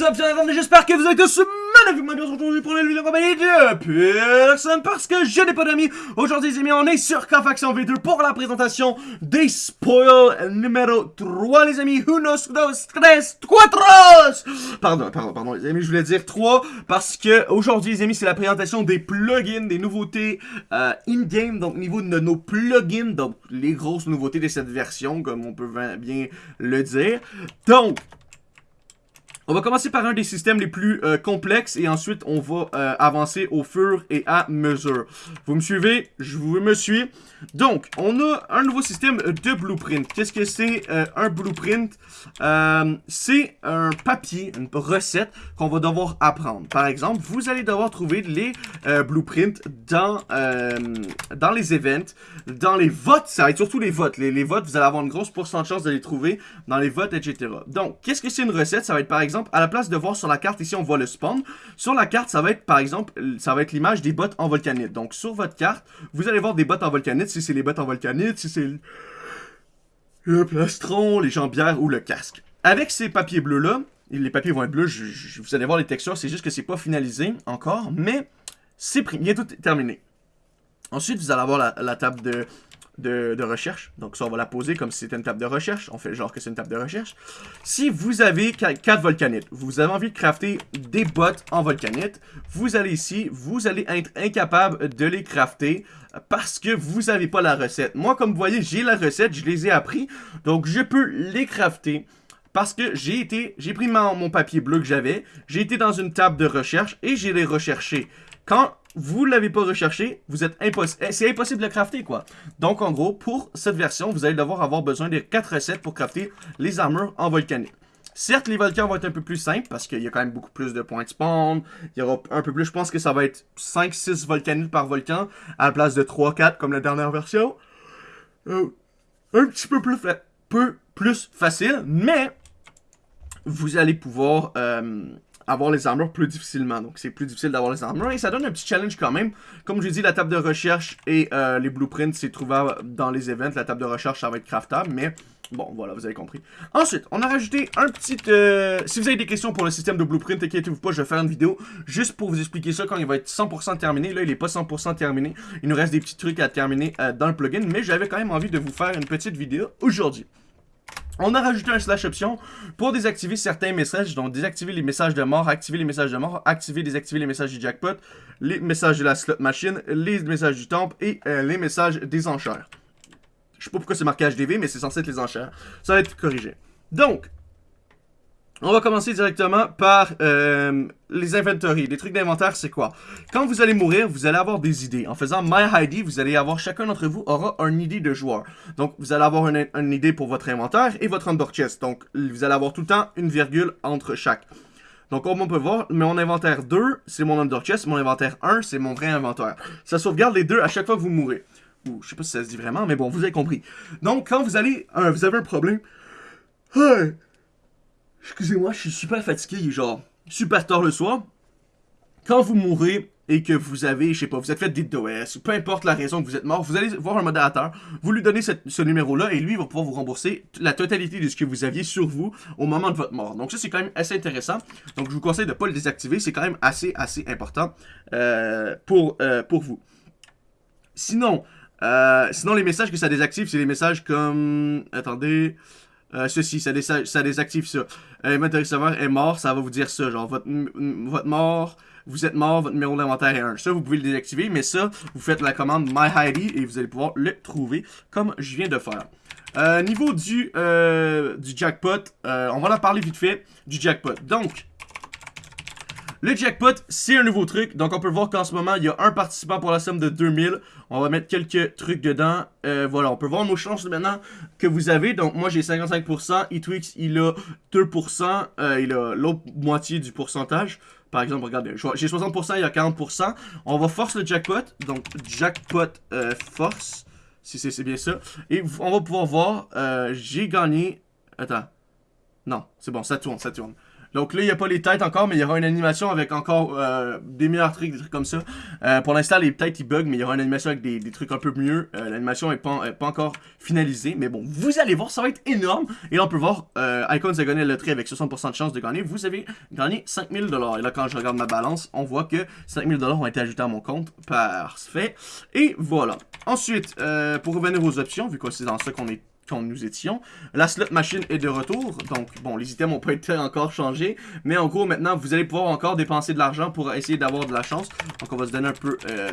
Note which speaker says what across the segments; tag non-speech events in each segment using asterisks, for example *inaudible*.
Speaker 1: What's up, j'espère que vous êtes tous magnifiquement bien aujourd'hui pour une vidéo compagnie de personne parce que je n'ai pas d'amis. Aujourd'hui, les amis, on est sur Faction V2 pour la présentation des spoils numéro 3, les amis. Unos, dos, tres, cuatros! Pardon, pardon, pardon, les amis, je voulais dire 3 parce que aujourd'hui, les amis, c'est la présentation des plugins, des nouveautés euh, in-game, donc niveau de nos plugins, donc les grosses nouveautés de cette version, comme on peut bien le dire. Donc, on va commencer par un des systèmes les plus euh, complexes et ensuite on va euh, avancer au fur et à mesure. Vous me suivez? Je vous me suis. Donc, on a un nouveau système de blueprint. Qu'est-ce que c'est euh, un blueprint? c'est un papier, une recette qu'on va devoir apprendre. Par exemple, vous allez devoir trouver les blueprints dans, dans les events, dans les votes. Ça va être surtout les votes. Les, votes, vous allez avoir une grosse pourcentage de les trouver dans les votes, etc. Donc, qu'est-ce que c'est une recette? Ça va être par exemple à la place de voir sur la carte, ici, on voit le spawn. Sur la carte, ça va être, par exemple, ça va être l'image des bottes en volcanite. Donc, sur votre carte, vous allez voir des bottes en volcanite, si c'est les bottes en volcanite, si c'est le plastron, les jambières ou le casque. Avec ces papiers bleus-là, les papiers vont être bleus, vous allez voir les textures, c'est juste que c'est pas finalisé encore, mais c'est bientôt terminé. Ensuite, vous allez avoir la table de de, recherche. Donc ça, on va la poser comme si c'était une table de recherche. On fait genre que c'est une table de recherche. Si vous avez 4 volcanites, vous avez envie de crafter des bottes en volcanite, vous allez ici, vous allez être incapable de les crafter parce que vous n'avez pas la recette. Moi, comme vous voyez, j'ai la recette, je les ai appris, donc je peux les crafter. Parce que j'ai été, j'ai pris mon, mon papier bleu que j'avais, j'ai été dans une table de recherche et j'ai les recherchés. Quand vous ne l'avez pas recherché, vous êtes impossible. Eh, c'est impossible de crafter, quoi. Donc, en gros, pour cette version, vous allez devoir avoir besoin de 4 recettes pour crafter les armures en volcanique. Certes, les volcans vont être un peu plus simples parce qu'il y a quand même beaucoup plus de points de spawn. Il y aura un peu plus, je pense que ça va être 5-6 volcanites par volcan à la place de 3-4 comme la dernière version. Euh, un petit peu plus, peu plus facile, mais vous allez pouvoir euh, avoir les armures plus difficilement. Donc c'est plus difficile d'avoir les armures et ça donne un petit challenge quand même. Comme je l'ai dit, la table de recherche et euh, les blueprints, c'est trouvable dans les events. La table de recherche, ça va être craftable, mais bon, voilà, vous avez compris. Ensuite, on a rajouté un petit... Euh, si vous avez des questions pour le système de blueprint, inquiétez-vous pas, je vais faire une vidéo juste pour vous expliquer ça quand il va être 100% terminé. Là, il est pas 100% terminé. Il nous reste des petits trucs à terminer euh, dans le plugin, mais j'avais quand même envie de vous faire une petite vidéo aujourd'hui. On a rajouté un slash option pour désactiver certains messages, donc désactiver les messages de mort, activer les messages de mort, activer, désactiver les messages du jackpot, les messages de la slot machine, les messages du temple et euh, les messages des enchères. Je sais pas pourquoi c'est marqué HDV, mais c'est censé être les enchères. Ça va être corrigé. Donc, on va commencer directement par euh, les inventories. Les trucs d'inventaire, c'est quoi? Quand vous allez mourir, vous allez avoir des idées. En faisant My ID, vous allez avoir, chacun d'entre vous aura une idée de joueur. Donc, vous allez avoir une, idée pour votre inventaire et votre under chest. Donc, vous allez avoir tout le temps une virgule entre chaque. Donc, comme on peut voir, mon inventaire 2, c'est mon under chest. Mon inventaire 1, c'est mon vrai inventaire. Ça sauvegarde les deux à chaque fois que vous mourrez. Ou, je sais pas si ça se dit vraiment, mais bon, vous avez compris. Donc, quand vous allez, vous avez un problème... Hey, Excusez-moi, je suis super fatigué, genre super tard le soir. Quand vous mourrez et que vous avez, je sais pas, vous êtes fait des DOS, peu importe la raison que vous êtes mort, vous allez voir un modérateur, vous lui donnez ce numéro-là et lui va pouvoir vous rembourser la totalité de ce que vous aviez sur vous au moment de votre mort. Donc ça, c'est quand même assez intéressant. Donc je vous conseille de ne pas le désactiver, c'est quand même assez, assez important euh, pour, euh, pour vous. Sinon, euh, sinon, les messages que ça désactive, c'est les messages comme... Attendez... Euh, ceci, ça, ça, désactive ça. Euh, serveur est mort, ça va vous dire ça. Genre, votre, votre mort, vous êtes mort, votre numéro d'inventaire est 1. Ça, vous pouvez le désactiver, mais ça, vous faites la commande MyID et vous allez pouvoir le trouver comme je viens de faire. Euh, niveau du, euh, du jackpot, euh, on va en parler vite fait du jackpot. Donc, le jackpot, c'est un nouveau truc. Donc, on peut voir qu'en ce moment, il y a un participant pour la somme de 2000. On va mettre quelques trucs dedans. Euh, voilà, on peut voir nos chances maintenant que vous avez. Donc, moi, j'ai 55%. Etwix, il a 2%. Euh, il a l'autre moitié du pourcentage. Par exemple, regardez, j'ai 60%, il y a 40%. On va force le jackpot. Donc, jackpot euh, force. Si c'est bien ça. Et on va pouvoir voir, j'ai gagné... Attends. Non, c'est bon, ça tourne, ça tourne. Donc là, il n'y a pas les têtes encore, mais il y aura une animation avec encore euh, des meilleurs trucs, des trucs comme ça. Euh, pour l'instant, les têtes, ils bug, mais il y aura une animation avec des, trucs un peu mieux. Euh, l'animation n'est pas, pas encore finalisée, mais bon, vous allez voir, ça va être énorme. Et là, on peut voir, Icons a gagné la loterie avec 60% de chance de gagner. Vous avez gagné 5000$. Et là, quand je regarde ma balance, on voit que 5000$ ont été ajoutés à mon compte. Parfait. Et voilà. Ensuite, pour revenir aux options, vu que c'est dans ça qu'on est quand nous étions. La slot machine est de retour, donc bon, les items n'ont pas été encore changés, mais en gros, maintenant, vous allez pouvoir encore dépenser de l'argent pour essayer d'avoir de la chance. Donc, on va se donner un peu euh,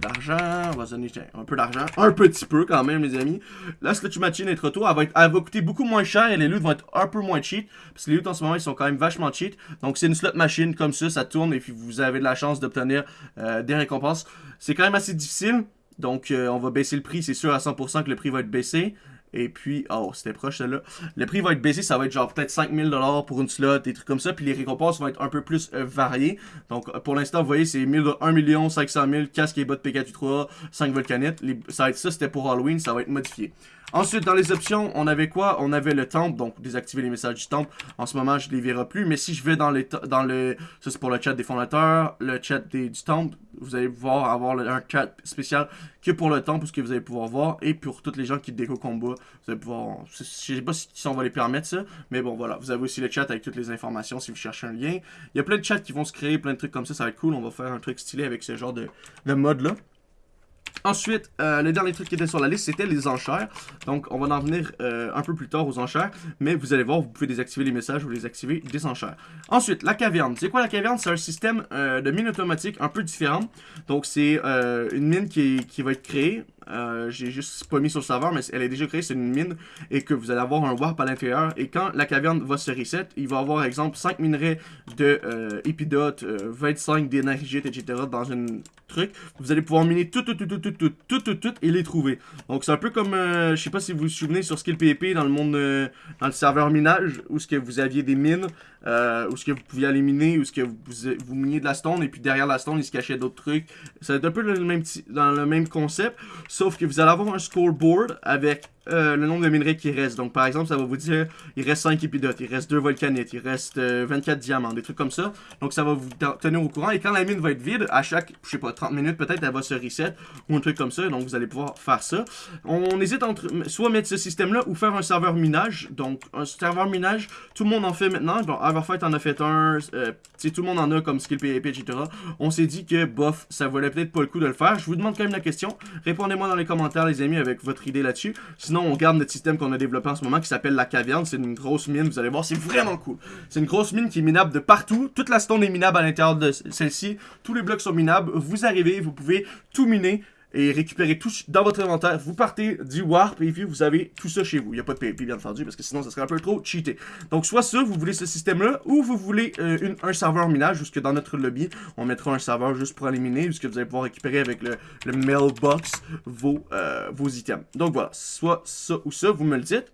Speaker 1: d'argent, on va se donner un peu d'argent, un petit peu quand même, les amis. La slot machine est de retour, elle va, coûter beaucoup moins cher et les loots vont être un peu moins cheat, parce que les loots en ce moment, ils sont quand même vachement cheat. Donc, c'est une slot machine comme ça, ça tourne et puis vous avez de la chance d'obtenir euh, des récompenses. C'est quand même assez difficile, donc euh, on va baisser le prix, c'est sûr à 100% que le prix va être baissé. Et puis, oh, c'était proche celle-là. Le prix va être baissé, ça va être genre peut-être 5000$ pour une slot, des trucs comme ça. Puis les récompenses vont être un peu plus euh, variées. Donc pour l'instant, vous voyez, c'est 1 million 500 000 casque et bottes Pikachu 3, 5 volcanettes. ça va être ça, c'était pour Halloween, ça va être modifié. Ensuite, dans les options, on avait quoi? On avait le temple, donc désactiver les messages du temple. En ce moment, je ne les verrai plus, mais si je vais dans, les dans le... Ça, c'est pour le chat des fondateurs, le chat des, du temple. Vous allez pouvoir avoir un chat spécial que pour le temple, ce que vous allez pouvoir voir. Et pour toutes les gens qui déco combat, vous allez pouvoir... Je sais pas si on va les permettre, ça. Mais bon, voilà. Vous avez aussi le chat avec toutes les informations si vous cherchez un lien. Il y a plein de chats qui vont se créer, plein de trucs comme ça. Ça va être cool. On va faire un truc stylé avec ce genre de, de mode-là. Ensuite, euh, le dernier truc qui était sur la liste, c'était les enchères. Donc, on va en venir euh, un peu plus tard aux enchères. Mais vous allez voir, vous pouvez désactiver les messages ou désactiver des enchères. Ensuite, la caverne. C'est quoi la caverne? C'est un système euh, de mine automatique un peu différent. Donc, c'est une mine qui, qui va être créée euh, j'ai juste pas mis sur le serveur, mais elle est déjà créée, c'est une mine, et que vous allez avoir un warp à l'intérieur. Et quand la caverne va se reset, il va avoir, exemple, 5 minerais de euh, épidote, 25 d'énergie, etc. dans une truc. Vous allez pouvoir miner tout, tout, tout, tout, tout, tout, tout, tout, tout, et les trouver. Donc c'est un peu comme, euh, je sais pas si vous vous souvenez sur Skill PvP dans le monde, dans le serveur minage, où ce que vous aviez des mines, euh, où ce que vous pouviez aller miner, où ce que vous, vous, miniez de la stone, et puis derrière la stone, il se cachait d'autres trucs. Ça va être un peu le même, dans le même concept, sauf que vous allez avoir un scoreboard avec euh, le nombre de minerais qui reste. Donc, par exemple, ça va vous dire, il reste 5 épidotes, il reste 2 volcanites, il reste 24 euh, diamants, des trucs comme ça. Donc, ça va vous tenir au courant. Et quand la mine va être vide, à chaque, je sais pas, 30 minutes, peut-être, elle va se reset ou un truc comme ça. Donc, vous allez pouvoir faire ça. On hésite entre soit mettre ce système-là ou faire un serveur minage. Donc, un serveur minage, tout le monde en fait maintenant. Bon, Everfight en a fait un, euh, tout le monde en a comme skill PvP, etc. On s'est dit que, bof, ça valait peut-être pas le coup de le faire. Je vous demande quand même la question. Répondez-moi dans les commentaires, les amis, avec votre idée là-dessus. On garde notre système qu'on a développé en ce moment qui s'appelle la caverne. C'est une grosse mine, vous allez voir, c'est vraiment cool. C'est une grosse mine qui est minable de partout. Toute la stone est minable à l'intérieur de celle-ci. Tous les blocs sont minables. Vous arrivez, vous pouvez tout miner et récupérer tout dans votre inventaire. Vous partez du Warp et puis vous avez tout ça chez vous. Il n'y a pas de PvP bien entendu parce que sinon ça serait un peu trop cheaté. Donc soit ça, vous voulez ce système-là ou vous voulez euh, un serveur minage jusque dans notre lobby. On mettra un serveur juste pour éliminer puisque vous allez pouvoir récupérer avec le, mailbox euh, vos items. Donc voilà, soit ça ou ça, vous me le dites.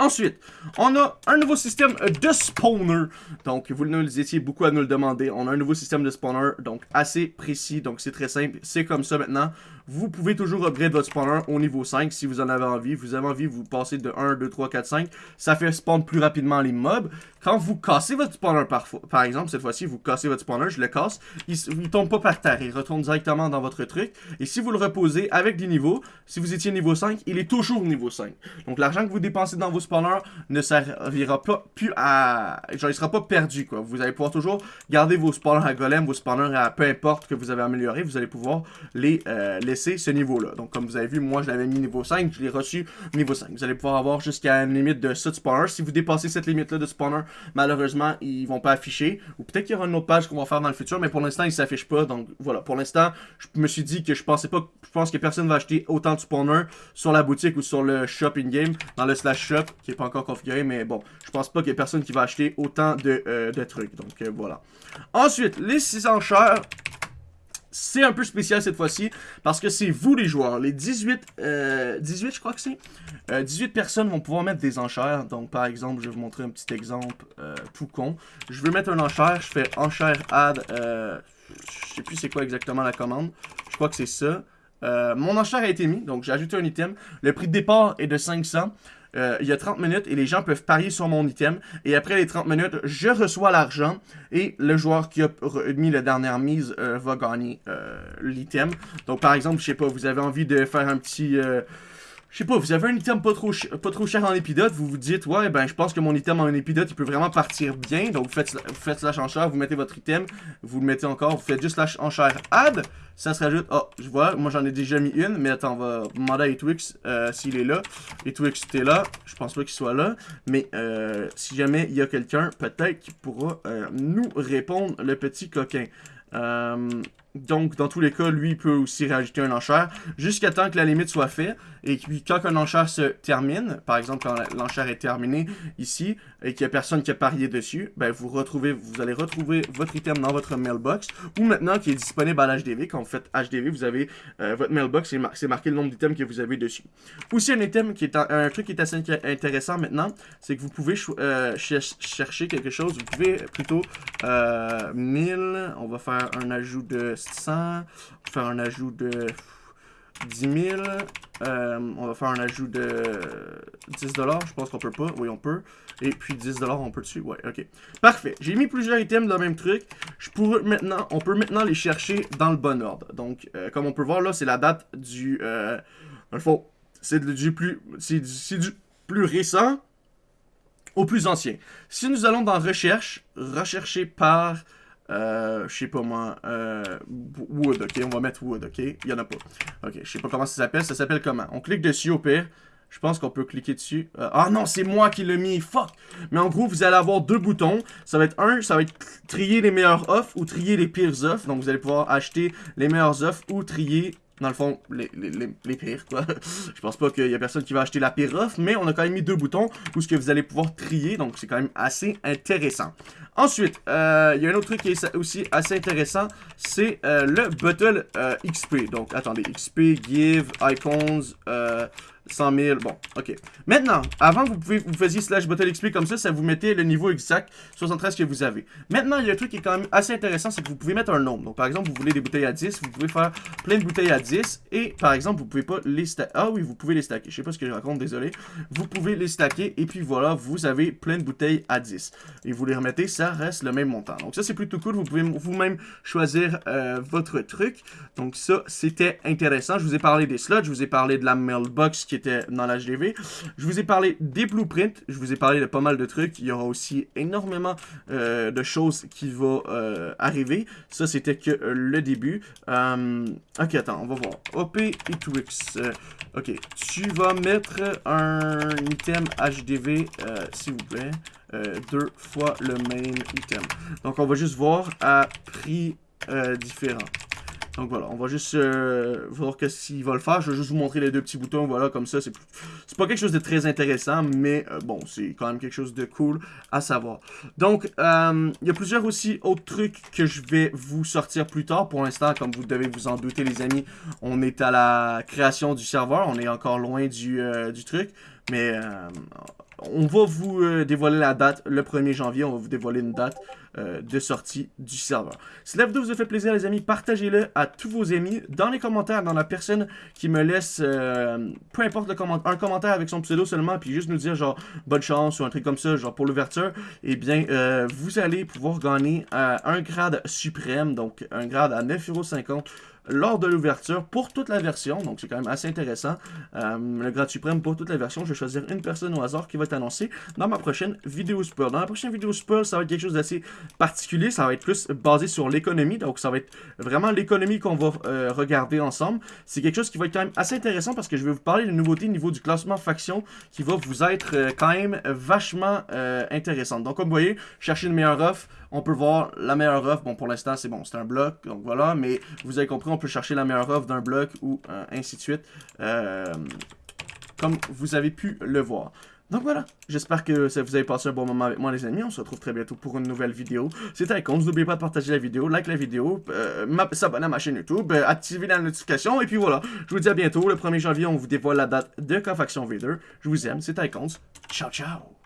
Speaker 1: Ensuite, on a un nouveau système de spawner. Donc, vous nous étiez beaucoup à nous le demander. On a un nouveau système de spawner, donc assez précis. Donc, c'est très simple. C'est comme ça maintenant. Vous pouvez toujours upgrade votre spawner au niveau 5 si vous en avez envie. Vous avez envie, vous passez de 1, 2, 3, 4, 5. Ça fait spawn plus rapidement les mobs. Quand vous cassez votre spawner par, par exemple, cette fois-ci, vous cassez votre spawner, je le casse, il ne tombe pas par terre, il retourne directement dans votre truc. Et si vous le reposez avec des niveaux, si vous étiez niveau 5, il est toujours niveau 5. Donc l'argent que vous dépensez dans vos spawners ne servira pas plus à... Genre, il sera pas perdu, quoi. Vous allez pouvoir toujours garder vos spawners à golem, vos spawners à peu importe que vous avez amélioré, vous allez pouvoir les euh, laisser ce niveau-là. Donc comme vous avez vu, moi je l'avais mis niveau 5, je l'ai reçu niveau 5. Vous allez pouvoir avoir jusqu'à une limite de 7 spawners. Si vous dépassez cette limite-là de spawner, malheureusement, ils vont pas afficher. Ou peut-être qu'il y aura une autre page qu'on va faire dans le futur, mais pour l'instant, ils s'affichent pas. Donc voilà, pour l'instant, je me suis dit que je pensais pas, je pense que personne va acheter autant de spawners sur la boutique ou sur le shop in-game, dans le slash shop, qui est pas encore configuré, mais bon, je pense pas qu'il y ait personne qui va acheter autant de, euh, de trucs. Donc euh, voilà. Ensuite, les 6 enchères. C'est un peu spécial cette fois-ci parce que c'est vous les joueurs. Les 18, 18 euh, je crois que c'est. 18 euh, personnes vont pouvoir mettre des enchères. Donc par exemple, je vais vous montrer un petit exemple tout con. Je veux mettre un enchère, je fais enchère add. je sais plus c'est quoi exactement la commande. Je crois que c'est ça. mon enchère a été mis, donc j'ai ajouté un item. Le prix de départ est de 500. Euh, il y a 30 minutes et les gens peuvent parier sur mon item. Et après les 30 minutes, je reçois l'argent et le joueur qui a mis la dernière mise euh, va gagner euh, l'item. Donc par exemple, je sais pas, vous avez envie de faire un petit je sais pas, vous avez un item pas trop, pas trop cher en épidote, vous vous dites, ouais, ben je pense que mon item en épidote, il peut vraiment partir bien. Donc vous faites, vous faites slash enchère, vous mettez votre item, vous le mettez encore, vous faites juste slash enchère add, ça se rajoute, oh, je vois, moi j'en ai déjà mis une, mais attends, on va demander à Etwix euh, s'il est là. Etwix, t'es là, je pense pas qu'il soit là, mais euh, si jamais il y a quelqu'un, peut-être qu'il pourra euh, nous répondre, le petit coquin. Euh, donc, dans tous les cas, lui peut aussi rajouter un enchère jusqu'à temps que la limite soit faite. Et puis, quand un enchère se termine, par exemple, quand l'enchère est terminée ici, et qu'il n'y a personne qui a parié dessus, ben, vous retrouvez, vous allez retrouver votre item dans votre mailbox. Ou maintenant, qui est disponible à l'HDV. Quand vous faites HDV, vous avez euh, votre mailbox, c'est marqué le nombre d'items que vous avez dessus. Aussi, un item qui est un, truc qui est assez intéressant maintenant, c'est que vous pouvez euh, chercher quelque chose. Vous pouvez plutôt 1000, on va faire un ajout de 100. On va faire un ajout de 10 000. Euh, on va faire un ajout de 10 Je pense qu'on peut pas. Oui, on peut. Et puis 10 on peut dessus. Ouais, ok. Parfait. J'ai mis plusieurs items dans le même truc. Je pourrais maintenant, on peut maintenant les chercher dans le bon ordre. Donc, euh, comme on peut voir là, c'est la date du... Euh, c'est du plus... C'est du plus récent au plus ancien. Si nous allons dans recherche, rechercher par euh, je sais pas moi, euh, Wood, ok, on va mettre Wood, ok, il y en a pas. Ok, je sais pas comment ça s'appelle, ça s'appelle comment? On clique dessus au pire, je pense qu'on peut cliquer dessus. Euh, ah non, c'est moi qui l'ai mis, fuck Mais en gros, vous allez avoir deux boutons, ça va être un, ça va être trier les meilleures offres ou trier les pires offres, donc vous allez pouvoir acheter les meilleures offres ou trier dans le fond, les, les, les, pires, quoi. *laughs* je pense pas qu'il y a personne qui va acheter la pire offre, mais on a quand même mis deux boutons où ce que vous allez pouvoir trier, donc c'est quand même assez intéressant. Ensuite, euh, il y a un autre truc qui est aussi assez intéressant, c'est euh, le Bottle euh, XP. Donc, attendez, XP, Give, Icons, 100 000, bon, ok. Maintenant, avant vous, pouvez, vous faisiez slash bottle XP comme ça, ça vous mettait le niveau exact 73 que vous avez. Maintenant, il y a un truc qui est quand même assez intéressant, c'est que vous pouvez mettre un nombre. Donc, par exemple, vous voulez des bouteilles à 10, vous pouvez faire plein de bouteilles à 10, et par exemple, vous pouvez pas les stacker. Ah oui, vous pouvez les stacker, je sais pas ce que je raconte, désolé. Vous pouvez les stacker, et puis voilà, vous avez plein de bouteilles à 10. Et vous les remettez, ça reste le même montant. Donc ça, c'est plutôt cool, vous pouvez vous-même choisir euh, votre truc. Donc ça, c'était intéressant. Je vous ai parlé des slots, je vous ai parlé de la mailbox qui est dans l'HDV. Je vous ai parlé des blueprints, je vous ai parlé de pas mal de trucs. Il y aura aussi énormément euh, de choses qui vont euh, arriver. Ça, c'était que euh, le début. ok, attends, on va voir. OP et Twix. ok, tu vas mettre un item HDV, s'il vous plaît. deux fois le main item. Donc, on va juste voir à prix différent. Donc voilà, on va juste euh, voir qu'est-ce va le faire. Je vais juste vous montrer les deux petits boutons, voilà, comme ça. C'est pas quelque chose de très intéressant, mais euh, bon, c'est quand même quelque chose de cool à savoir. Donc, euh, il y a plusieurs aussi autres trucs que je vais vous sortir plus tard. Pour l'instant, comme vous devez vous en douter, les amis, on est à la création du serveur. On est encore loin du, du truc, mais on va vous euh, dévoiler la date le 1er janvier. On va vous dévoiler une date euh, de sortie du serveur. Si la vidéo vous a fait plaisir, les amis, partagez-le à tous vos amis. Dans les commentaires, dans la personne qui me laisse, euh, peu importe un commentaire avec son pseudo seulement, puis juste nous dire genre bonne chance ou un truc comme ça, genre pour l'ouverture, eh bien, vous allez pouvoir gagner un grade suprême, donc un grade à 9,50€ lors de l'ouverture pour toute la version. Donc, c'est quand même assez intéressant. Euh, le grade suprême pour toute la version. Je vais choisir une personne au hasard qui va être annoncée dans ma prochaine vidéo spoil. Dans la prochaine vidéo spoil, ça va être quelque chose d'assez particulier. Ça va être plus basé sur l'économie. Donc, ça va être vraiment l'économie qu'on va euh, regarder ensemble. C'est quelque chose qui va être quand même assez intéressant parce que je vais vous parler de nouveautés au niveau du classement faction qui va vous être euh, quand même vachement intéressante. Donc, comme vous voyez, chercher une meilleure offre. On peut voir la meilleure offre. Bon, pour l'instant, c'est bon, c'est un bloc. Donc, voilà. Mais vous avez compris, on peut chercher la meilleure offre d'un bloc ou euh, ainsi de suite. Euh, comme vous avez pu le voir. Donc voilà, j'espère que ça vous avez passé un bon moment avec moi les amis, on se retrouve très bientôt pour une nouvelle vidéo. C'était Icons, n'oubliez pas de partager la vidéo, like la vidéo, euh, s'abonner à ma chaîne YouTube, euh, activer la notification, et puis voilà, je vous dis à bientôt, le 1er janvier on vous dévoile la date de Cofaction V2. Je vous aime, c'était Icons, ciao ciao